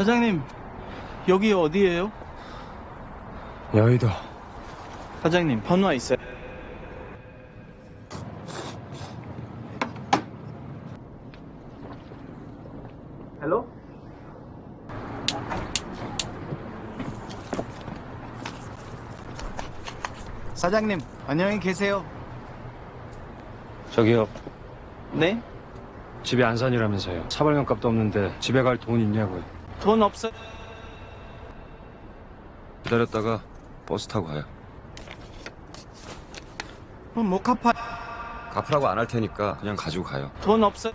사장님, 여기 어디예요? 여의도 사장님, 번호 있어요? 헬로? 사장님, 안녕히 계세요. 저기요 네? 집에 안산이라면서요 사발면 값도 없는데 집에 갈 돈 있냐고요 돈 없어요? 기다렸다가 버스 타고 가요 못 갚아. 갚으라고 안 할 테니까 그냥 가지고 가요 돈 없어요?